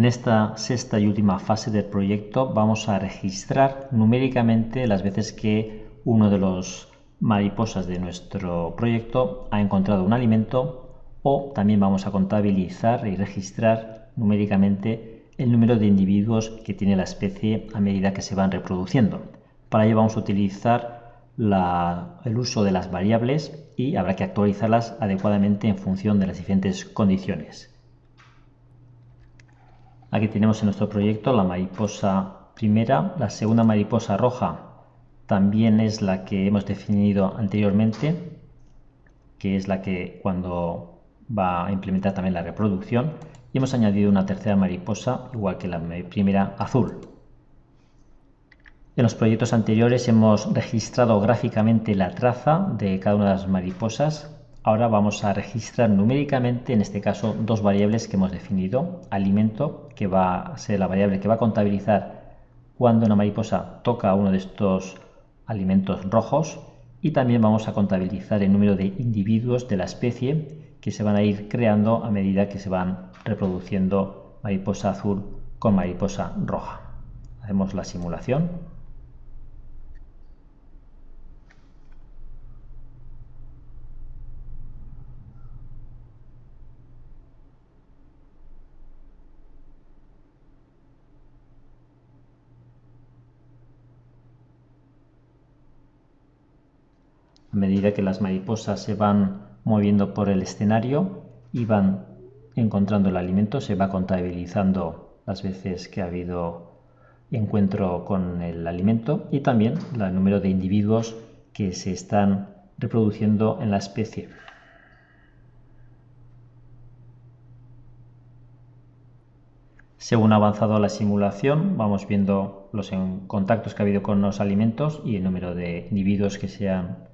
En esta sexta y última fase del proyecto vamos a registrar numéricamente las veces que uno de los mariposas de nuestro proyecto ha encontrado un alimento o también vamos a contabilizar y registrar numéricamente el número de individuos que tiene la especie a medida que se van reproduciendo. Para ello vamos a utilizar el uso de las variables y habrá que actualizarlas adecuadamente en función de las diferentes condiciones. Aquí tenemos en nuestro proyecto la mariposa primera, la segunda mariposa roja también es la que hemos definido anteriormente, que es la que cuando va a implementar también la reproducción, y hemos añadido una tercera mariposa, igual que la primera azul. En los proyectos anteriores hemos registrado gráficamente la traza de cada una de las mariposas Ahora vamos a registrar numéricamente, en este caso, dos variables que hemos definido. Alimento, que va a ser la variable que va a contabilizar cuando una mariposa toca uno de estos alimentos rojos. Y también vamos a contabilizar el número de individuos de la especie que se van a ir creando a medida que se van reproduciendo mariposa azul con mariposa roja. Hacemos la simulación. A medida que las mariposas se van moviendo por el escenario y van encontrando el alimento, se va contabilizando las veces que ha habido encuentro con el alimento y también el número de individuos que se están reproduciendo en la especie. Según ha avanzado la simulación, vamos viendo los contactos que ha habido con los alimentos y el número de individuos que se han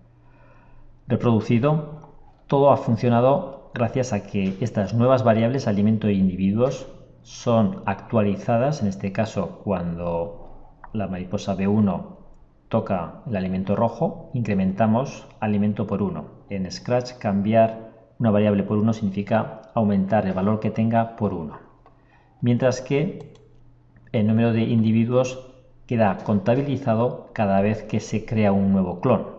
reproducido, todo ha funcionado gracias a que estas nuevas variables alimento e individuos son actualizadas, en este caso cuando la mariposa B1 toca el alimento rojo, incrementamos alimento por 1. En Scratch cambiar una variable por 1 significa aumentar el valor que tenga por 1. Mientras que el número de individuos queda contabilizado cada vez que se crea un nuevo clon.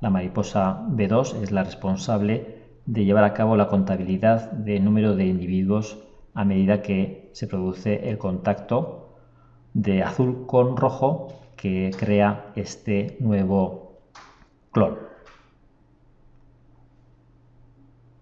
La mariposa B2 es la responsable de llevar a cabo la contabilidad de número de individuos a medida que se produce el contacto de azul con rojo que crea este nuevo clon.